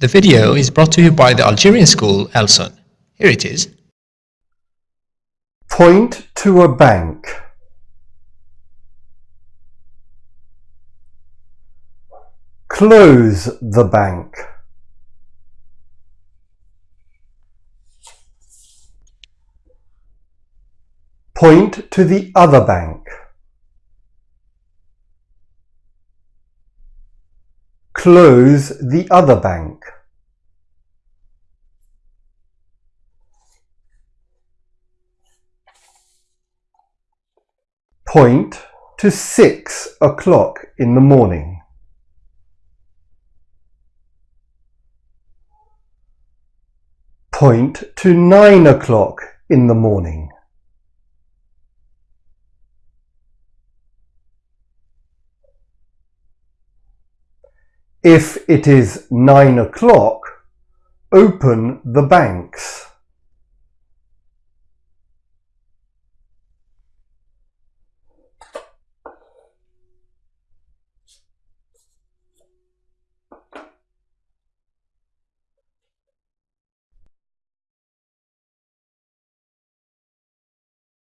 The video is brought to you by the Algerian school Elson. Here it is. Point to a bank. Close the bank. Point to the other bank. Close the other bank. Point to six o'clock in the morning. Point to nine o'clock in the morning. If it is nine o'clock, open the banks.